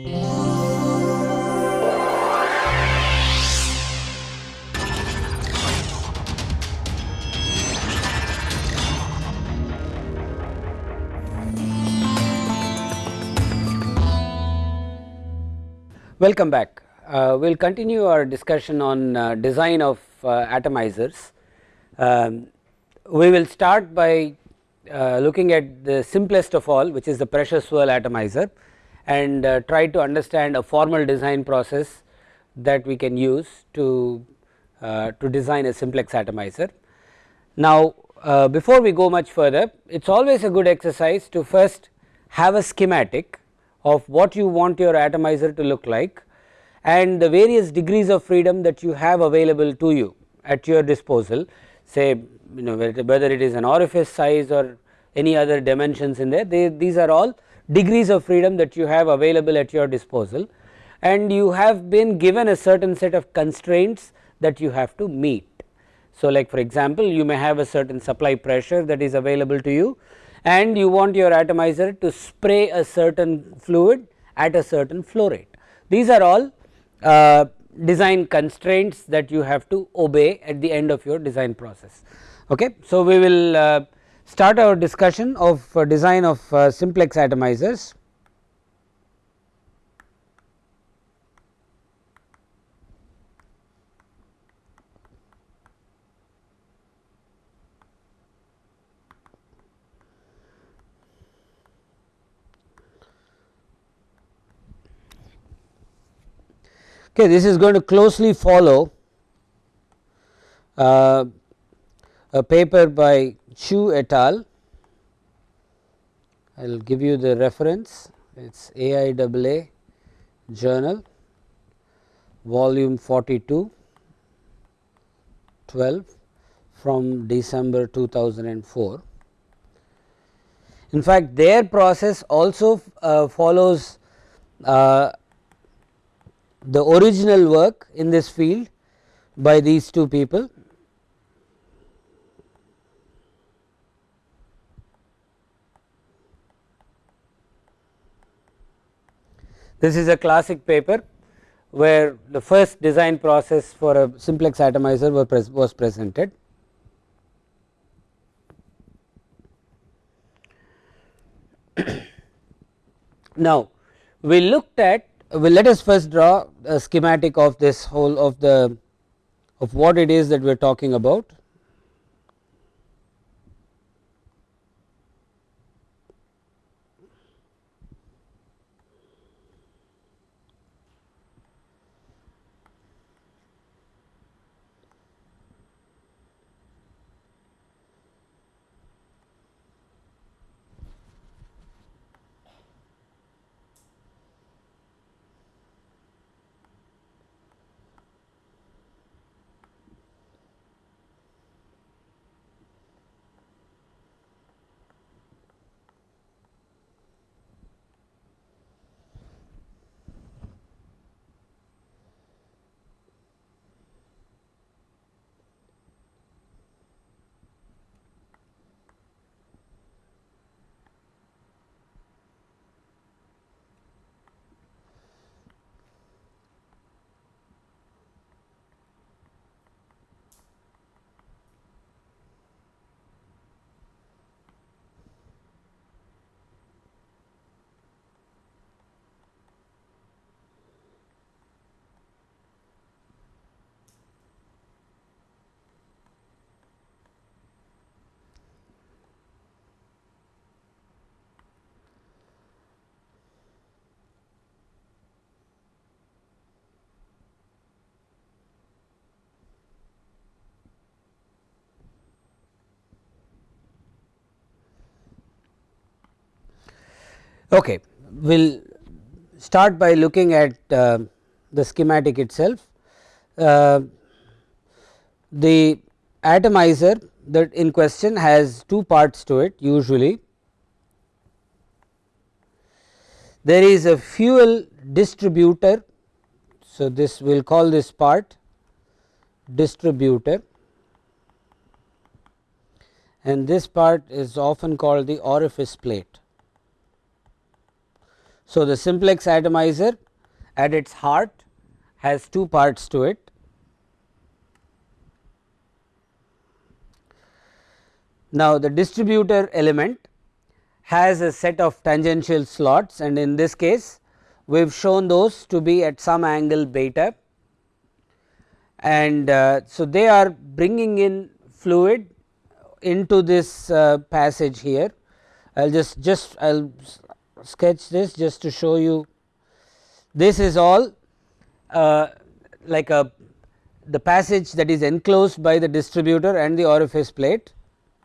Welcome back. Uh, we will continue our discussion on uh, design of uh, atomizers. Um, we will start by uh, looking at the simplest of all which is the pressure swirl atomizer and uh, try to understand a formal design process that we can use to, uh, to design a simplex atomizer. Now before we go much further it is always a good exercise to first have a schematic of what you want your atomizer to look like and the various degrees of freedom that you have available to you at your disposal say you know whether it is an orifice size or any other dimensions in there they, these are all degrees of freedom that you have available at your disposal and you have been given a certain set of constraints that you have to meet. So, like for example, you may have a certain supply pressure that is available to you and you want your atomizer to spray a certain fluid at a certain flow rate. These are all uh, design constraints that you have to obey at the end of your design process. Okay. So, we will uh, start our discussion of uh, design of uh, simplex atomizers. Okay, this is going to closely follow uh, a paper by Chu et al. I will give you the reference it is AIAA journal volume 42 12 from December 2004. In fact, their process also uh, follows uh, the original work in this field by these two people. This is a classic paper where the first design process for a simplex atomizer was presented. now, we looked at well let us first draw a schematic of this whole of the of what it is that we are talking about. Okay. We will start by looking at uh, the schematic itself. Uh, the atomizer that in question has two parts to it usually. There is a fuel distributor. So, this we will call this part distributor and this part is often called the orifice plate. So, the simplex atomizer at its heart has two parts to it. Now, the distributor element has a set of tangential slots and in this case we have shown those to be at some angle beta and uh, so they are bringing in fluid into this uh, passage here. I will just just I will sketch this just to show you this is all uh, like a the passage that is enclosed by the distributor and the orifice plate.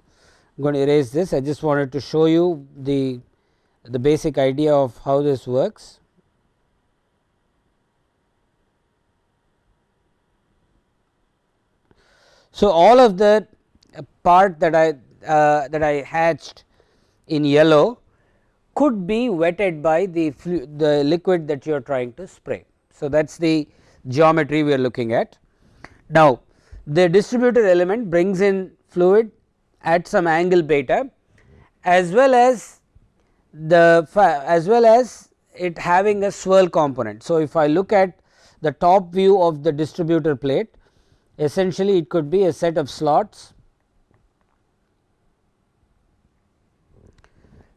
I am going to erase this I just wanted to show you the the basic idea of how this works. So, all of the part that I uh, that I hatched in yellow could be wetted by the the liquid that you are trying to spray. So, that is the geometry we are looking at. Now, the distributor element brings in fluid at some angle beta as well as the as well as it having a swirl component. So, if I look at the top view of the distributor plate essentially it could be a set of slots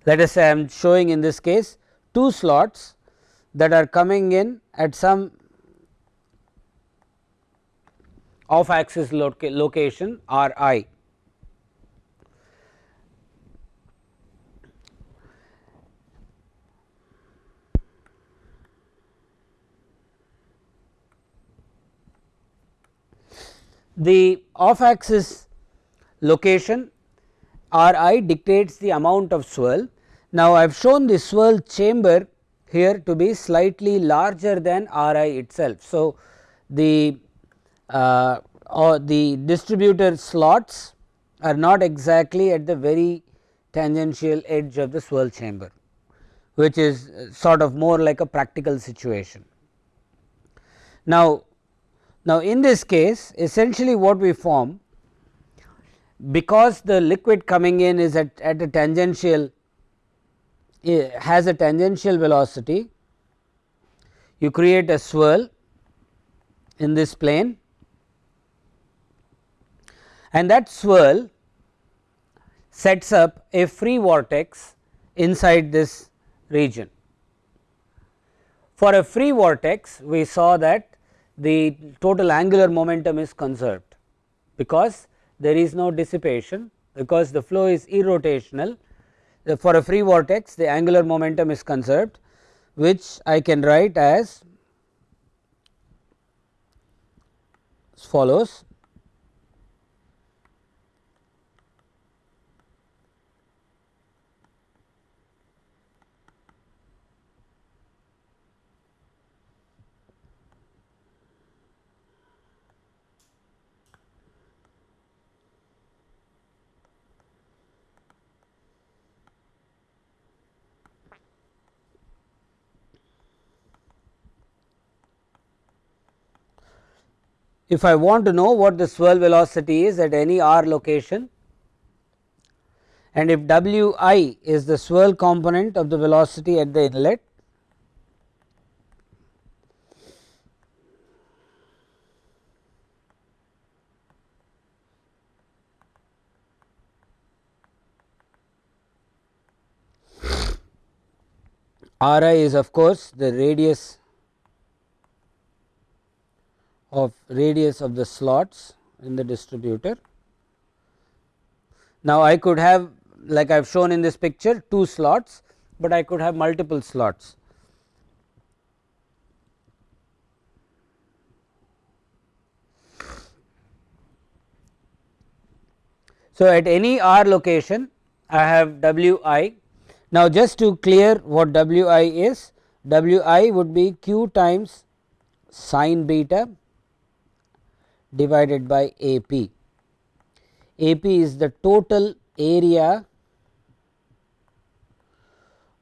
let us say I am showing in this case two slots that are coming in at some off axis location r i. The off axis location r i dictates the amount of swirl now, I have shown the swirl chamber here to be slightly larger than R i itself. So, the uh, or the distributor slots are not exactly at the very tangential edge of the swirl chamber, which is sort of more like a practical situation. Now, now in this case essentially what we form because the liquid coming in is at, at a tangential has a tangential velocity, you create a swirl in this plane and that swirl sets up a free vortex inside this region. For a free vortex we saw that the total angular momentum is conserved because there is no dissipation because the flow is irrotational Uh, for a free vortex the angular momentum is conserved which I can write as follows if I want to know what the swirl velocity is at any r location and if W i is the swirl component of the velocity at the inlet R i is of course the radius of radius of the slots in the distributor. Now, I could have like I have shown in this picture two slots, but I could have multiple slots. So, at any r location I have W i. Now, just to clear what W i is, W i would be q times sine beta divided by A p. A p is the total area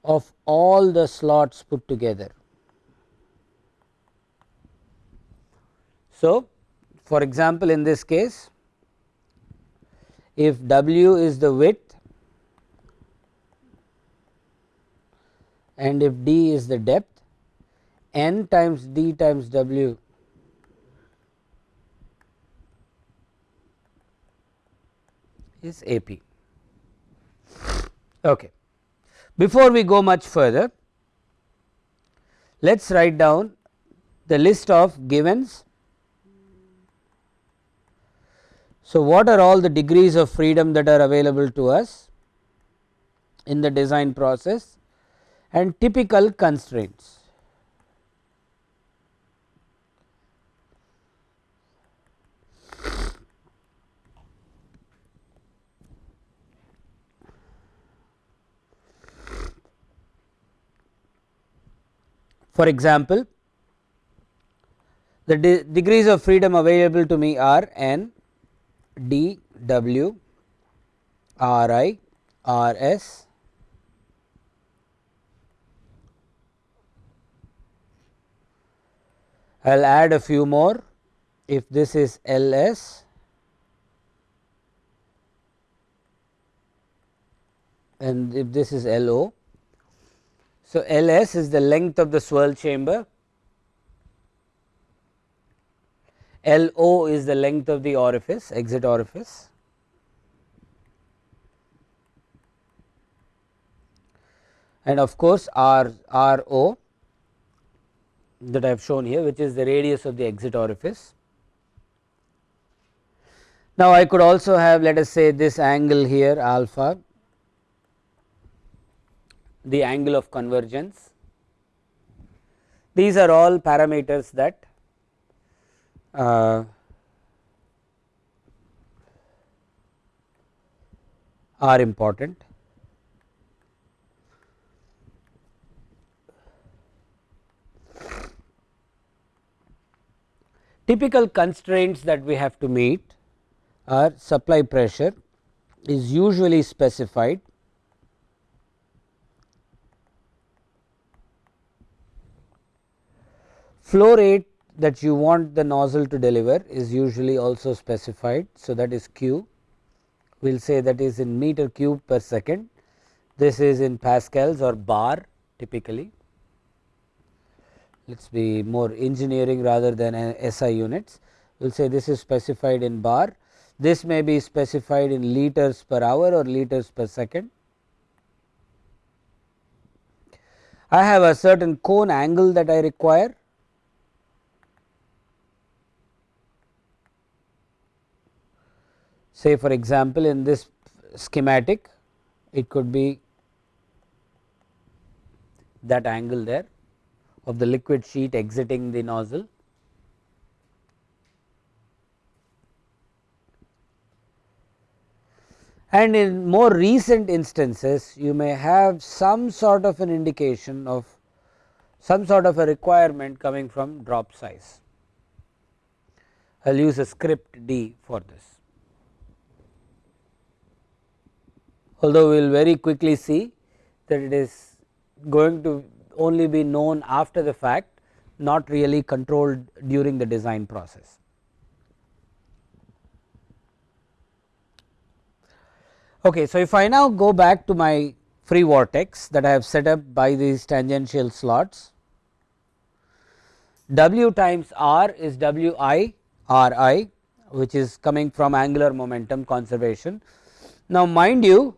of all the slots put together. So, for example, in this case if W is the width and if d is the depth n times d times w is A p. Okay. Before we go much further, let us write down the list of givens. So, what are all the degrees of freedom that are available to us in the design process and typical constraints. For example, the de degrees of freedom available to me are n, d, w, r i, r s, I will add a few more. If this is L s and if this is L o so, L s is the length of the swirl chamber, L o is the length of the orifice exit orifice and of course, R R o that I have shown here which is the radius of the exit orifice. Now, I could also have let us say this angle here alpha the angle of convergence. These are all parameters that uh, are important. Typical constraints that we have to meet are supply pressure is usually specified Flow rate that you want the nozzle to deliver is usually also specified. So, that is Q. We will say that is in meter cube per second. This is in pascals or bar typically. Let us be more engineering rather than SI units. We will say this is specified in bar. This may be specified in liters per hour or liters per second. I have a certain cone angle that I require say for example, in this schematic it could be that angle there of the liquid sheet exiting the nozzle. And in more recent instances you may have some sort of an indication of some sort of a requirement coming from drop size. I will use a script D for this. Although we will very quickly see that it is going to only be known after the fact not really controlled during the design process. Okay, so, if I now go back to my free vortex that I have set up by these tangential slots, W times R is W i R i which is coming from angular momentum conservation. Now, mind you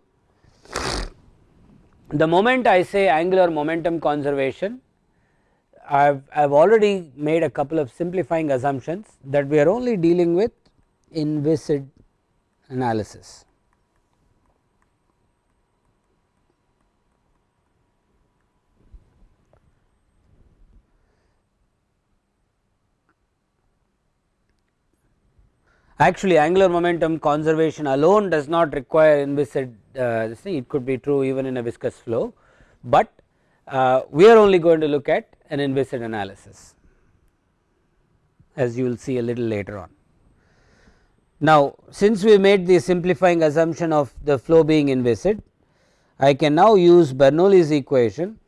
the moment I say angular momentum conservation, I have, I have already made a couple of simplifying assumptions that we are only dealing with inviscid analysis. Actually angular momentum conservation alone does not require inviscid this thing it could be true even in a viscous flow, but uh, we are only going to look at an inviscid analysis as you will see a little later on. Now, since we made the simplifying assumption of the flow being inviscid, I can now use Bernoulli's equation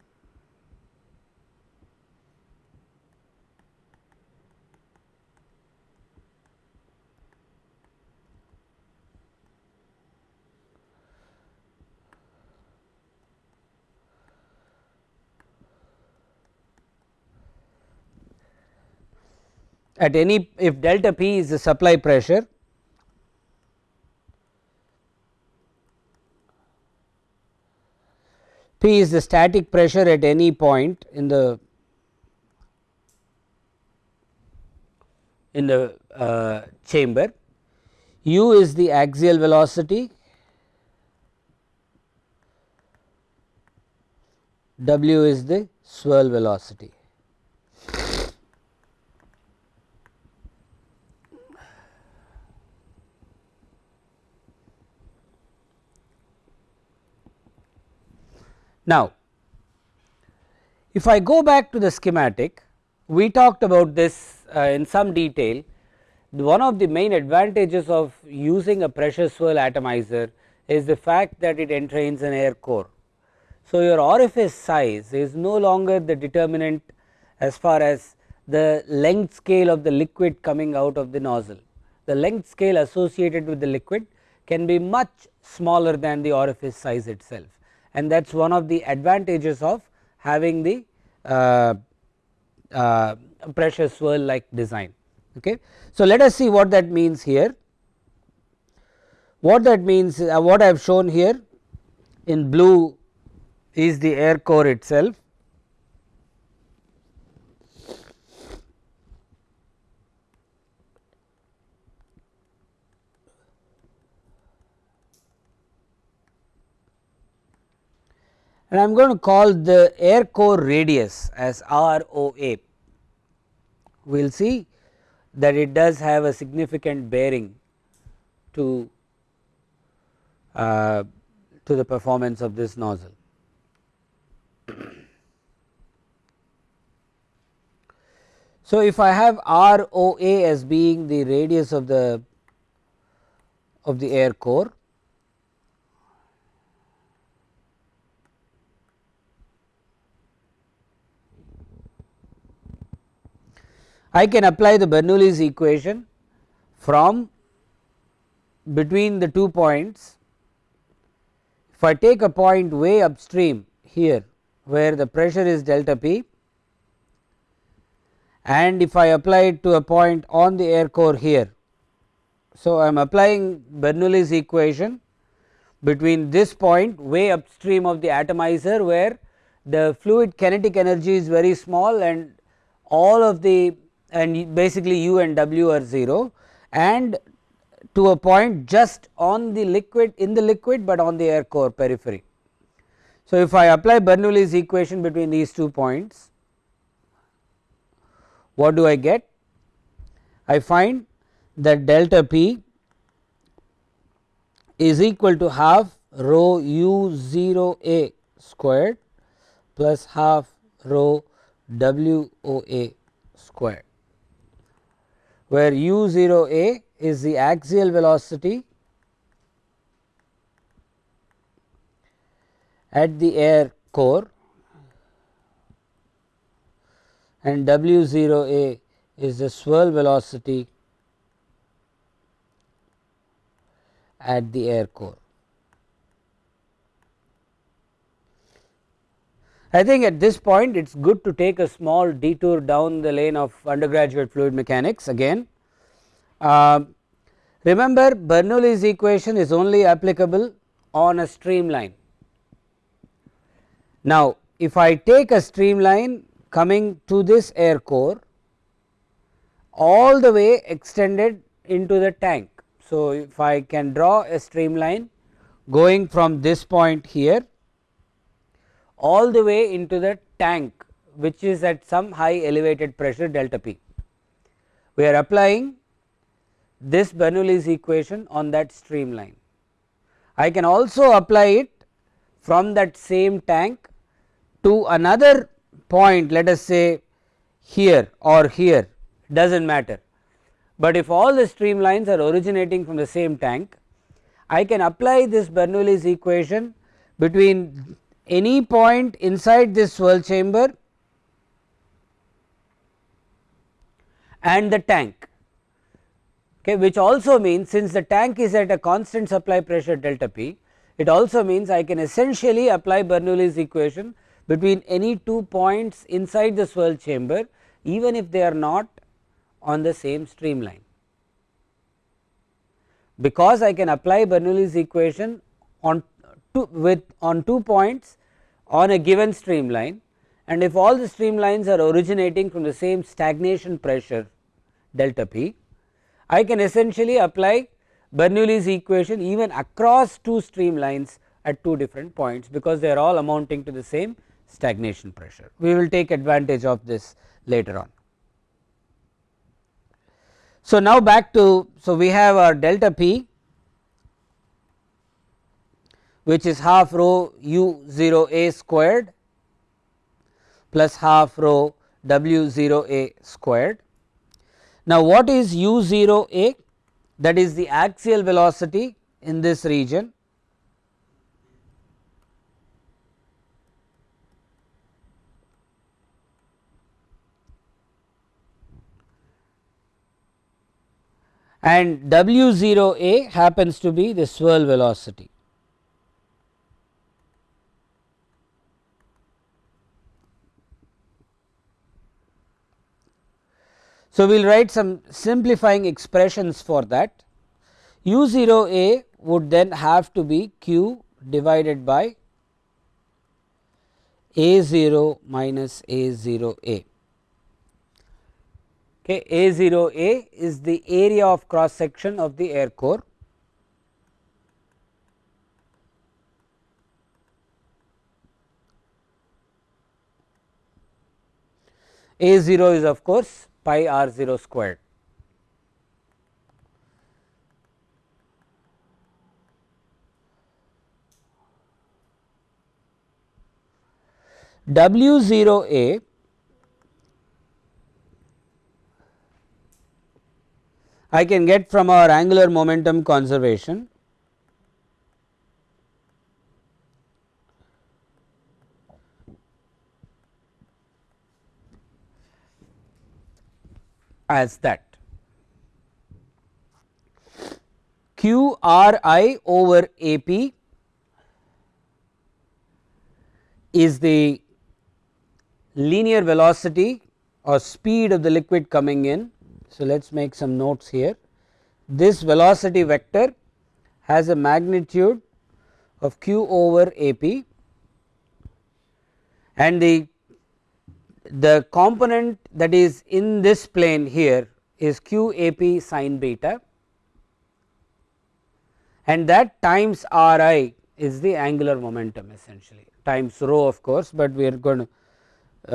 at any if delta p is the supply pressure P is the static pressure at any point in the in the uh, chamber, u is the axial velocity, w is the swirl velocity. Now, if I go back to the schematic, we talked about this uh, in some detail. One of the main advantages of using a pressure swirl atomizer is the fact that it entrains an air core. So, your orifice size is no longer the determinant as far as the length scale of the liquid coming out of the nozzle. The length scale associated with the liquid can be much smaller than the orifice size itself and that is one of the advantages of having the uh, uh, pressure swirl like design. Okay. So, let us see what that means here. What that means uh, what I have shown here in blue is the air core itself and I am going to call the air core radius as R O A. We will see that it does have a significant bearing to uh, to the performance of this nozzle. So, if I have R O A as being the radius of the of the air core I can apply the Bernoulli's equation from between the two points. If I take a point way upstream here where the pressure is delta p and if I apply it to a point on the air core here. So, I am applying Bernoulli's equation between this point way upstream of the atomizer where the fluid kinetic energy is very small and all of the and basically u and w are 0 and to a point just on the liquid in the liquid, but on the air core periphery. So, if I apply Bernoulli's equation between these two points, what do I get? I find that delta p is equal to half rho u 0 a squared plus half rho w o a squared where u 0 a is the axial velocity at the air core and w 0 a is the swirl velocity at the air core. I think at this point it is good to take a small detour down the lane of undergraduate fluid mechanics again. Uh, remember Bernoulli's equation is only applicable on a streamline. Now, if I take a streamline coming to this air core all the way extended into the tank. So, if I can draw a streamline going from this point here all the way into the tank which is at some high elevated pressure delta p. We are applying this Bernoulli's equation on that streamline. I can also apply it from that same tank to another point let us say here or here does not matter, but if all the streamlines are originating from the same tank I can apply this Bernoulli's equation between any point inside this swirl chamber and the tank okay, which also means since the tank is at a constant supply pressure delta p it also means I can essentially apply Bernoulli's equation between any two points inside the swirl chamber even if they are not on the same streamline. Because I can apply Bernoulli's equation on two with on two points on a given streamline and if all the streamlines are originating from the same stagnation pressure delta p, I can essentially apply Bernoulli's equation even across two streamlines at two different points because they are all amounting to the same stagnation pressure. We will take advantage of this later on. So, now back to so we have our delta p which is half rho u 0 a squared plus half rho w 0 a squared. Now, what is u 0 a that is the axial velocity in this region and W 0 a happens to be the swirl velocity. So, we will write some simplifying expressions for that u 0 a would then have to be q divided by a 0 minus a 0 a. Okay, a 0 a is the area of cross section of the air core a 0 is of course pi r 0 squared. W 0 a I can get from our angular momentum conservation as that q r i over a p is the linear velocity or speed of the liquid coming in so, let us make some notes here. This velocity vector has a magnitude of q over a p and the the component that is in this plane here is q a p sine beta and that times r i is the angular momentum essentially times rho of course, but we are going to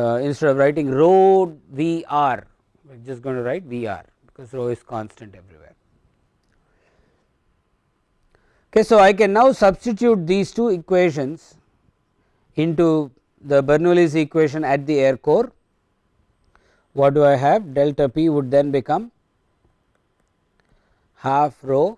uh, instead of writing rho v r we are just going to write V r because rho is constant everywhere. Okay, so, I can now substitute these two equations into the Bernoulli's equation at the air core. What do I have? Delta p would then become half rho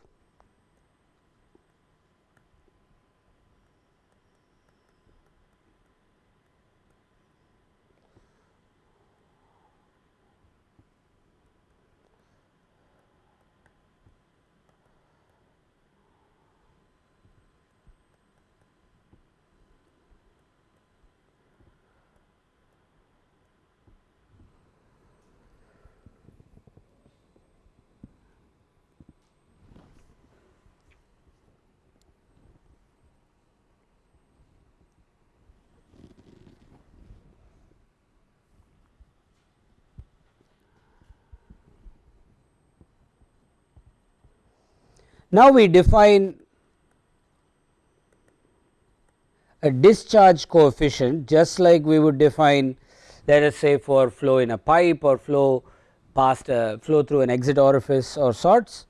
Now, we define a discharge coefficient just like we would define let us say for flow in a pipe or flow past a flow through an exit orifice or sorts.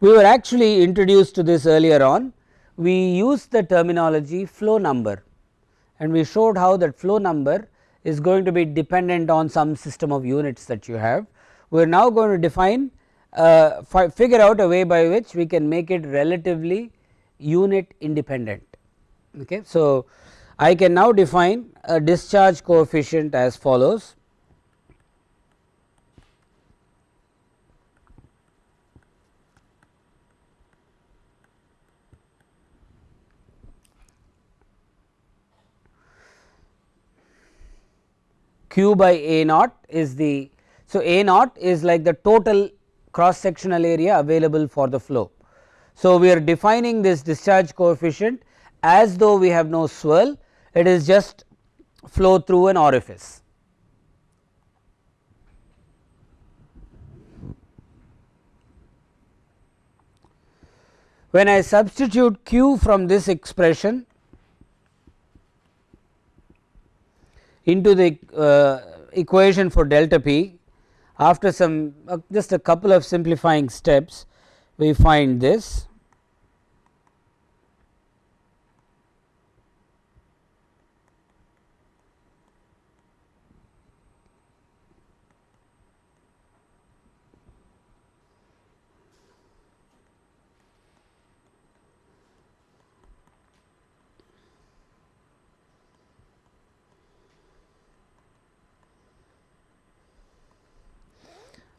We were actually introduced to this earlier on we used the terminology flow number and we showed how that flow number is going to be dependent on some system of units that you have. We are now going to define uh, figure out a way by which we can make it relatively unit independent. Okay. So, I can now define a discharge coefficient as follows q by a naught is the. So, A naught is like the total cross sectional area available for the flow. So, we are defining this discharge coefficient as though we have no swirl it is just flow through an orifice. When I substitute q from this expression into the uh, equation for delta p after some uh, just a couple of simplifying steps we find this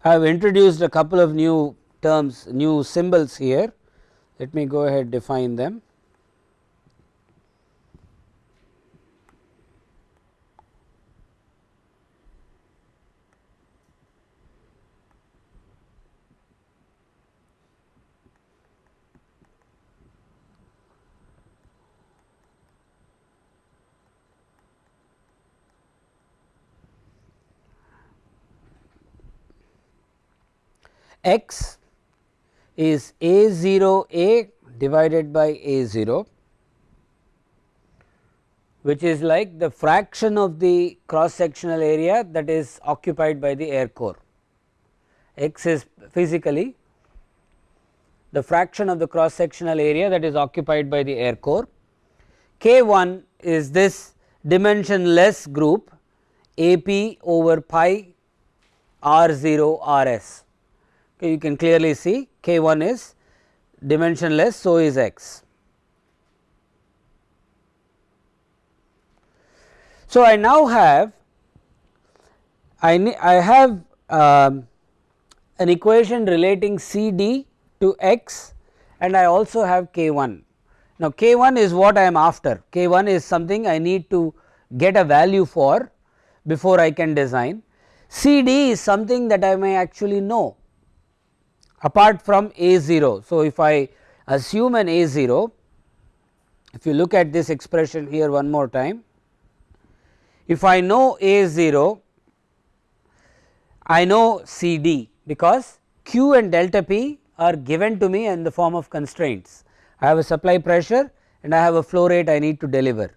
I have introduced a couple of new terms new symbols here let me go ahead define them. X is a 0 a divided by a 0 which is like the fraction of the cross sectional area that is occupied by the air core. x is physically the fraction of the cross sectional area that is occupied by the air core. K 1 is this dimensionless group A p over pi r 0 r s you can clearly see k 1 is dimensionless so is x. So, I now have I, I have um, an equation relating C d to x and I also have k 1. Now, k 1 is what I am after k 1 is something I need to get a value for before I can design. C d is something that I may actually know apart from A 0. So, if I assume an A 0, if you look at this expression here one more time, if I know A 0, I know C d because Q and delta P are given to me in the form of constraints. I have a supply pressure and I have a flow rate I need to deliver.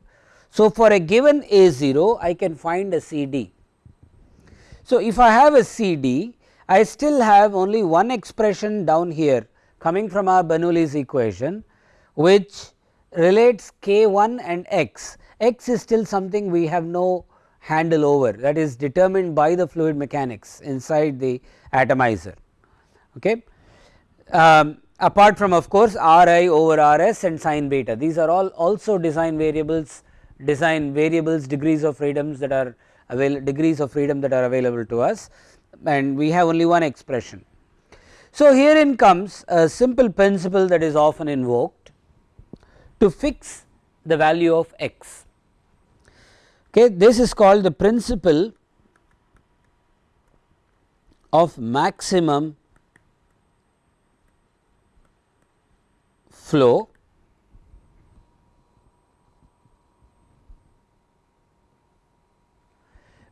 So, for a given A 0 I can find a C d. So, if I have a C d I still have only one expression down here coming from our Bernoulli's equation which relates k 1 and x, x is still something we have no handle over that is determined by the fluid mechanics inside the atomizer. Okay. Um, apart from of course, R i over R s and sin beta these are all also design variables design variables degrees of freedoms that are avail degrees of freedom that are available to us and we have only one expression. So, herein comes a simple principle that is often invoked to fix the value of x. Okay, this is called the principle of maximum flow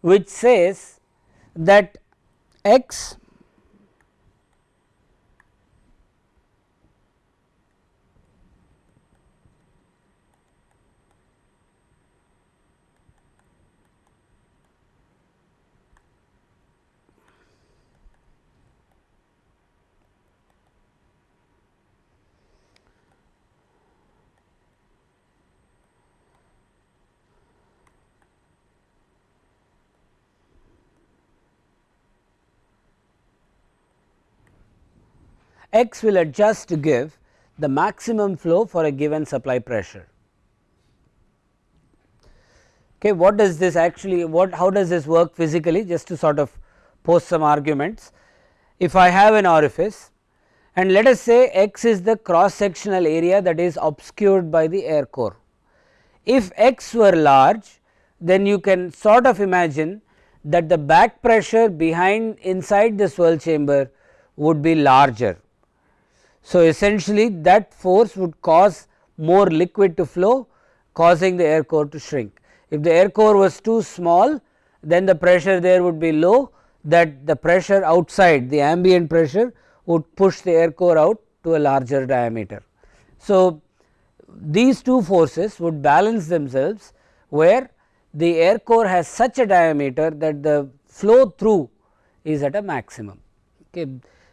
which says that x x will adjust to give the maximum flow for a given supply pressure. Okay, what does this actually what how does this work physically just to sort of post some arguments. If I have an orifice and let us say x is the cross sectional area that is obscured by the air core. If x were large then you can sort of imagine that the back pressure behind inside the swirl chamber would be larger. So, essentially that force would cause more liquid to flow causing the air core to shrink. If the air core was too small then the pressure there would be low that the pressure outside the ambient pressure would push the air core out to a larger diameter. So, these two forces would balance themselves where the air core has such a diameter that the flow through is at a maximum. Okay.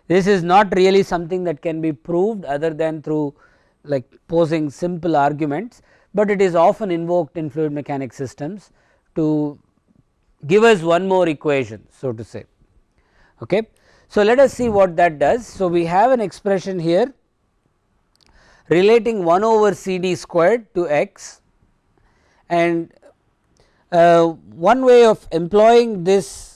This is not really something that can be proved other than through like posing simple arguments, but it is often invoked in fluid mechanics systems to give us one more equation so to say. Okay. So, let us see what that does. So, we have an expression here relating 1 over C d squared to x and uh, one way of employing this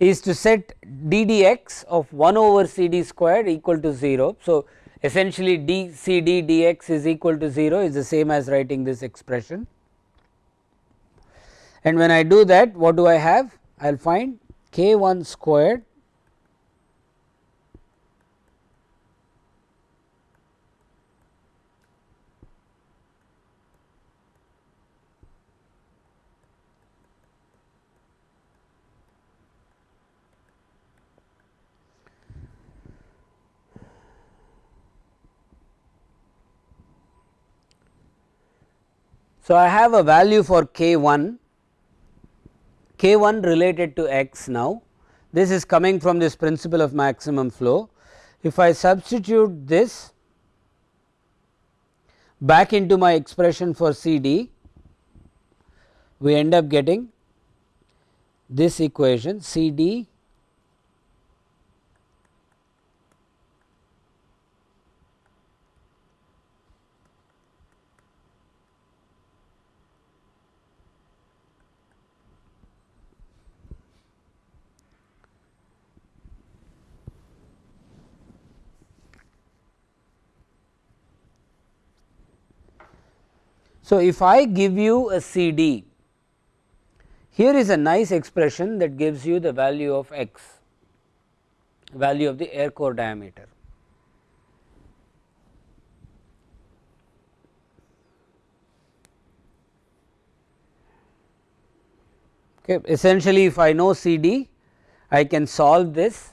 is to set d dx of 1 over C d squared equal to 0. So, essentially d C d dx is equal to 0 is the same as writing this expression and when I do that what do I have I will find k 1 squared So, I have a value for k 1 k 1 related to x now this is coming from this principle of maximum flow. If I substitute this back into my expression for C d we end up getting this equation C d So, if I give you a C D, here is a nice expression that gives you the value of x, value of the air core diameter. Okay. Essentially, if I know C D, I can solve this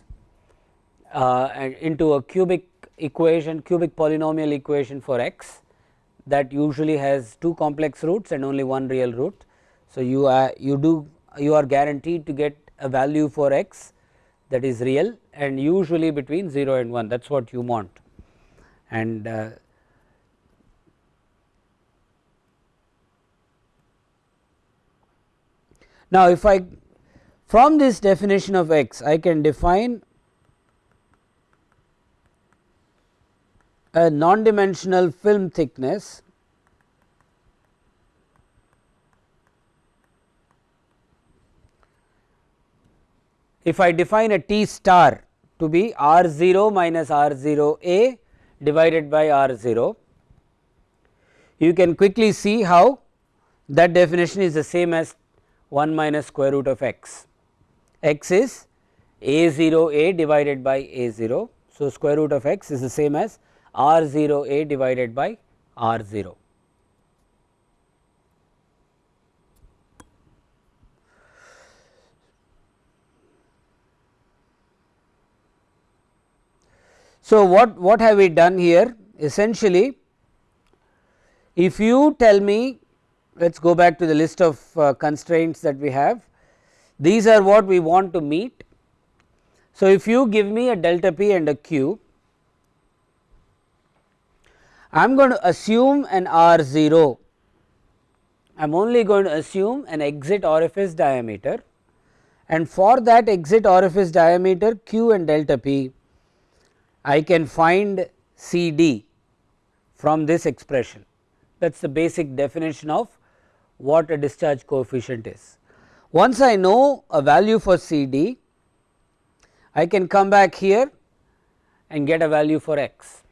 uh, into a cubic equation, cubic polynomial equation for x that usually has two complex roots and only one real root. So, you are you do you are guaranteed to get a value for x that is real and usually between 0 and 1 that is what you want and uh, now if I from this definition of x I can define a non dimensional film thickness if I define a T star to be R 0 minus R 0 A divided by R 0, you can quickly see how that definition is the same as 1 minus square root of x. x is A 0 A divided by A 0. So, square root of x is the same as R 0 A divided by R 0. So, what, what have we done here essentially if you tell me let us go back to the list of uh, constraints that we have these are what we want to meet. So, if you give me a delta p and a q I am going to assume an R 0, I am only going to assume an exit orifice diameter. And for that exit orifice diameter q and delta p, I can find C d from this expression. That is the basic definition of what a discharge coefficient is. Once I know a value for C d, I can come back here and get a value for x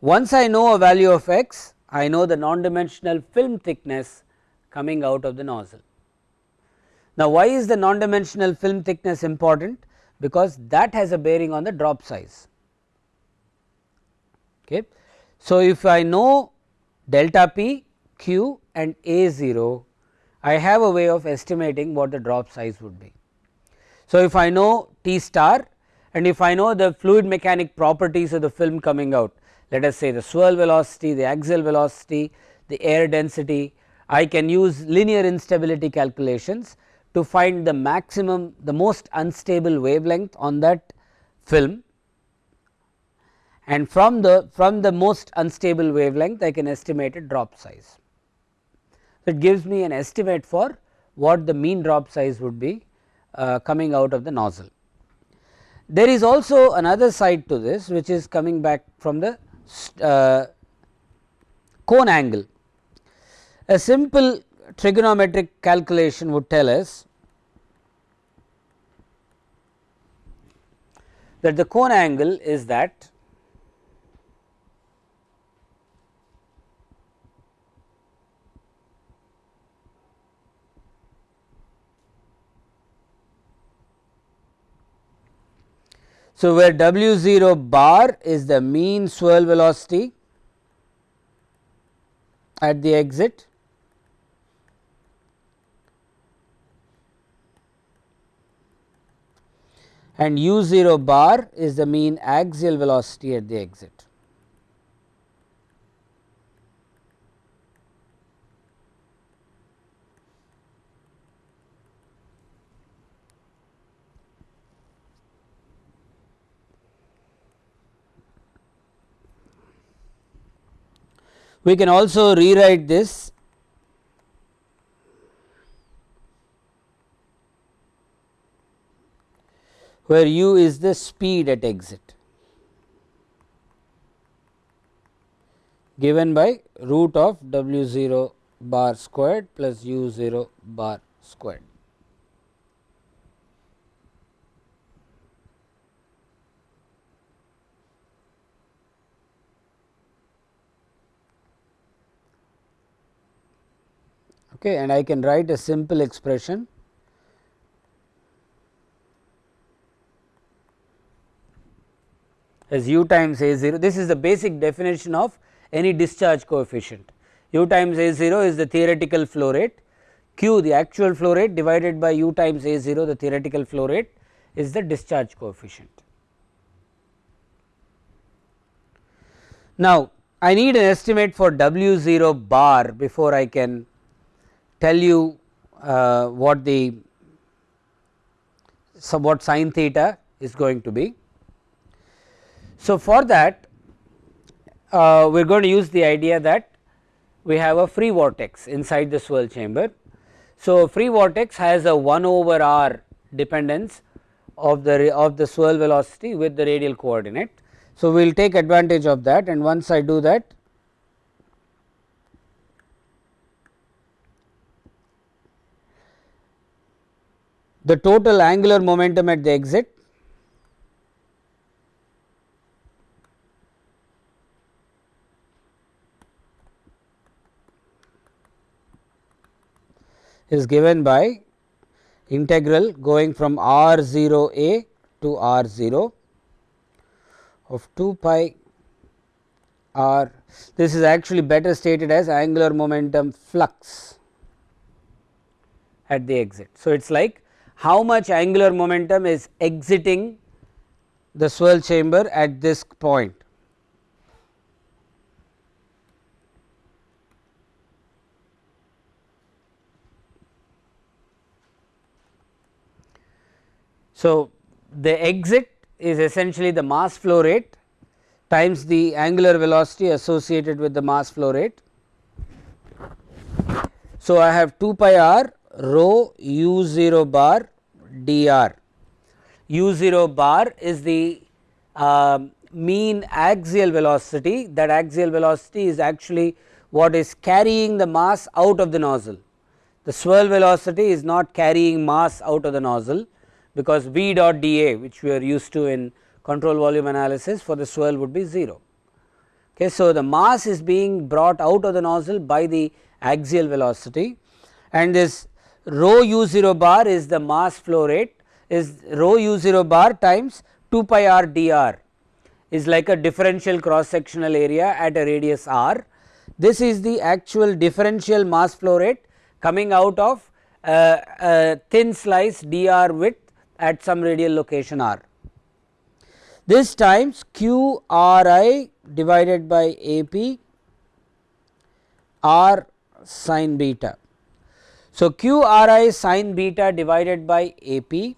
Once I know a value of x, I know the non-dimensional film thickness coming out of the nozzle. Now, why is the non-dimensional film thickness important? Because that has a bearing on the drop size. Okay. So, if I know delta p, q and a 0, I have a way of estimating what the drop size would be. So, if I know T star and if I know the fluid mechanic properties of the film coming out let us say the swirl velocity, the axial velocity, the air density, I can use linear instability calculations to find the maximum the most unstable wavelength on that film and from the from the most unstable wavelength I can estimate a drop size. It gives me an estimate for what the mean drop size would be uh, coming out of the nozzle. There is also another side to this which is coming back from the uh, cone angle. A simple trigonometric calculation would tell us that the cone angle is that So, where W 0 bar is the mean swirl velocity at the exit and u 0 bar is the mean axial velocity at the exit. We can also rewrite this where u is the speed at exit given by root of w 0 bar squared plus u 0 bar squared. Okay, and I can write a simple expression. As u times a 0 this is the basic definition of any discharge coefficient. U times a 0 is the theoretical flow rate. Q the actual flow rate divided by u times a 0 the theoretical flow rate is the discharge coefficient. Now, I need an estimate for w 0 bar before I can tell you uh, what the so what sin theta is going to be. So, for that uh, we are going to use the idea that we have a free vortex inside the swirl chamber. So, free vortex has a 1 over r dependence of the of the swirl velocity with the radial coordinate. So, we will take advantage of that and once I do that the total angular momentum at the exit is given by integral going from r 0 a to r 0 of 2 pi r this is actually better stated as angular momentum flux at the exit. So, it is like how much angular momentum is exiting the swirl chamber at this point. So, the exit is essentially the mass flow rate times the angular velocity associated with the mass flow rate. So, I have 2 pi r rho u 0 bar dr. u 0 bar is the uh, mean axial velocity that axial velocity is actually what is carrying the mass out of the nozzle. The swirl velocity is not carrying mass out of the nozzle because v dot dA which we are used to in control volume analysis for the swirl would be 0. Okay, so, the mass is being brought out of the nozzle by the axial velocity and this rho u 0 bar is the mass flow rate is rho u 0 bar times 2 pi r dr is like a differential cross sectional area at a radius r. This is the actual differential mass flow rate coming out of a, a thin slice dr width at some radial location r. This times q r i divided by A p r sin beta. So, q r i sin beta divided by A p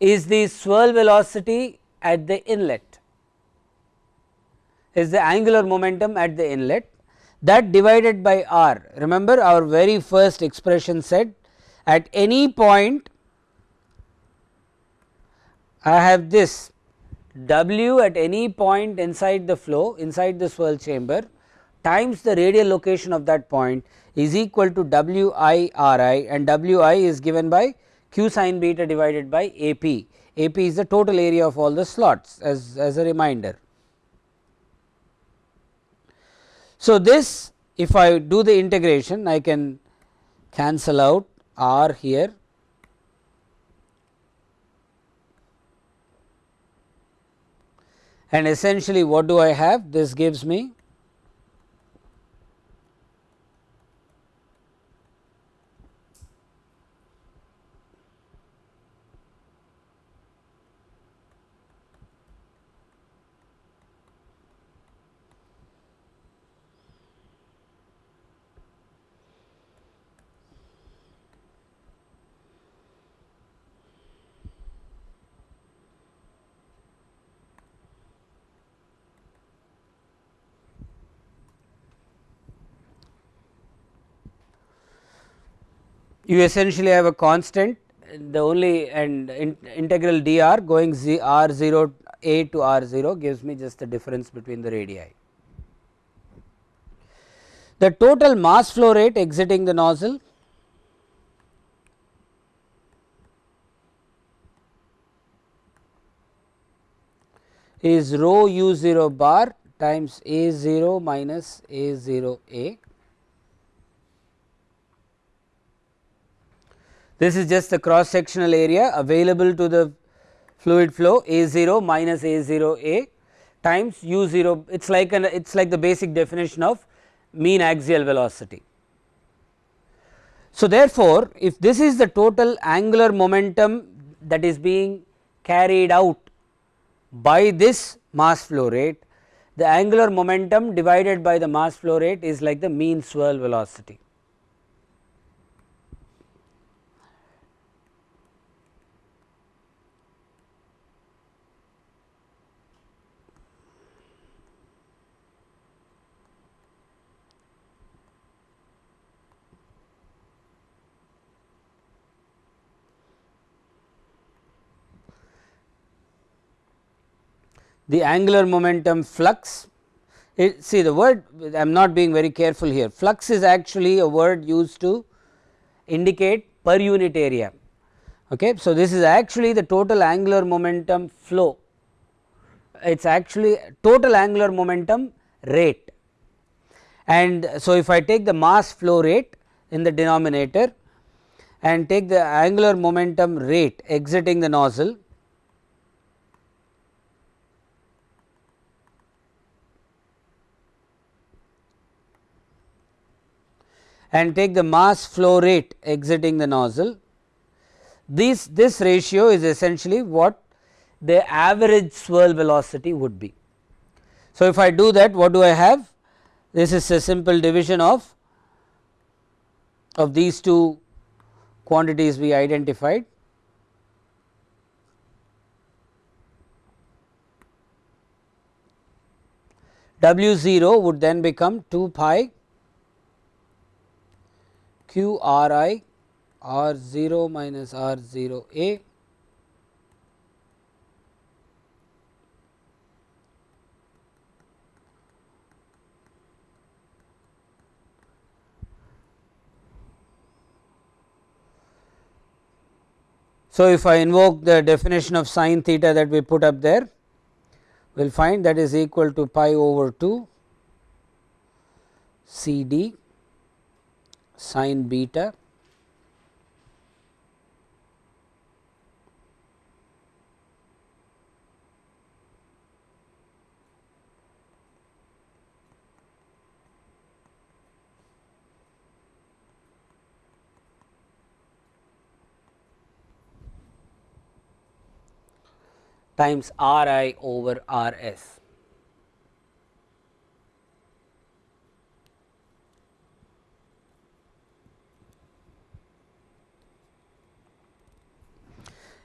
is the swirl velocity at the inlet is the angular momentum at the inlet that divided by r. Remember our very first expression said at any point I have this W at any point inside the flow inside the swirl chamber times the radial location of that point is equal to W i R i and W i is given by q sin beta divided by A p. A p is the total area of all the slots as, as a reminder. So, this if I do the integration I can cancel out r here and essentially what do I have this gives me you essentially have a constant the only and in integral dr going z r 0 a to r 0 gives me just the difference between the radii. The total mass flow rate exiting the nozzle is rho u 0 bar times a 0 minus a 0 a This is just the cross sectional area available to the fluid flow A 0 minus A 0 A times u 0 it is like an it is like the basic definition of mean axial velocity. So, therefore, if this is the total angular momentum that is being carried out by this mass flow rate, the angular momentum divided by the mass flow rate is like the mean swirl velocity. The angular momentum flux. It, see the word I am not being very careful here flux is actually a word used to indicate per unit area. Okay. So, this is actually the total angular momentum flow it is actually total angular momentum rate and so if I take the mass flow rate in the denominator and take the angular momentum rate exiting the nozzle and take the mass flow rate exiting the nozzle. This, this ratio is essentially what the average swirl velocity would be. So, if I do that what do I have? This is a simple division of, of these two quantities we identified. W 0 would then become 2 pi q r i r 0 minus r 0 a. So, if I invoke the definition of sin theta that we put up there, we will find that is equal to pi over 2 C d sin beta times R i over R s.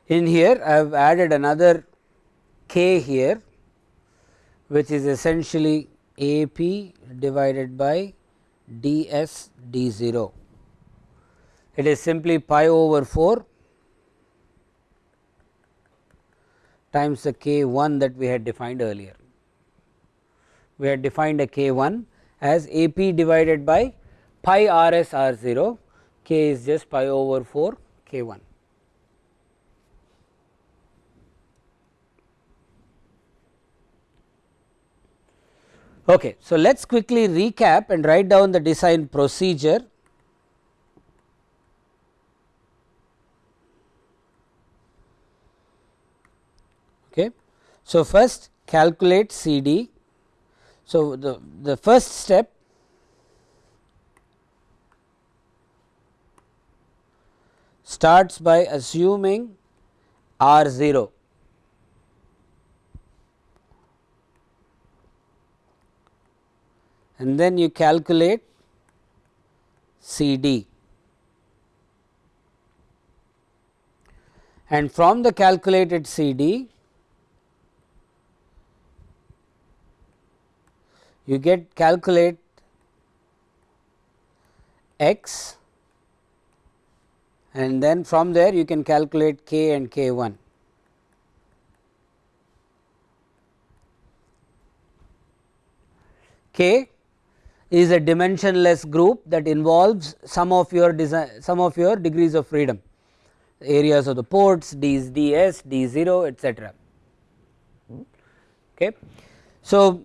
In here I have added another k here which is essentially A p divided by d s d 0. It is simply pi over 4 times the k 1 that we had defined earlier. We had defined a k 1 as A p divided by pi r s r 0, k is just pi over 4 k 1. Okay, so, let us quickly recap and write down the design procedure Okay. So, first calculate C D. So, the, the first step starts by assuming R 0 and then you calculate C D. And from the calculated C D, you get calculate x and then from there you can calculate k and k 1. K is a dimensionless group that involves some of your design some of your degrees of freedom areas of the ports d is ds d 0 etc. Okay. So,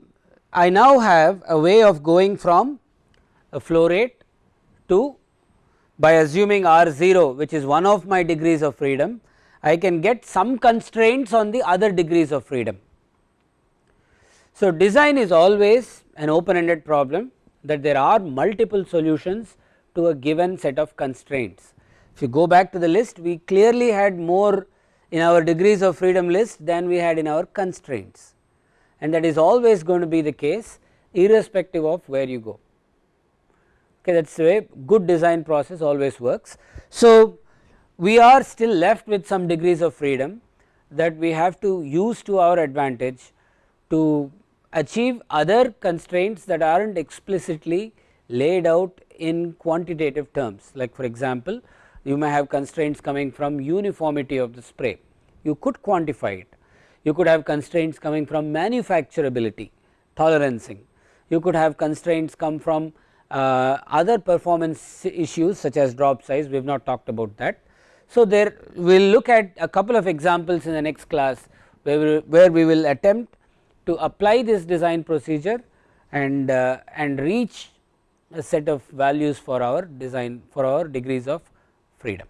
I now have a way of going from a flow rate to by assuming R 0 which is one of my degrees of freedom I can get some constraints on the other degrees of freedom. So, design is always an open ended problem that there are multiple solutions to a given set of constraints. If you go back to the list we clearly had more in our degrees of freedom list than we had in our constraints and that is always going to be the case irrespective of where you go okay that is the way good design process always works. So, we are still left with some degrees of freedom that we have to use to our advantage to achieve other constraints that are not explicitly laid out in quantitative terms like for example, you may have constraints coming from uniformity of the spray you could quantify it you could have constraints coming from manufacturability, tolerancing. You could have constraints come from uh, other performance issues such as drop size, we have not talked about that. So, there we will look at a couple of examples in the next class where we, where we will attempt to apply this design procedure and uh, and reach a set of values for our design for our degrees of freedom.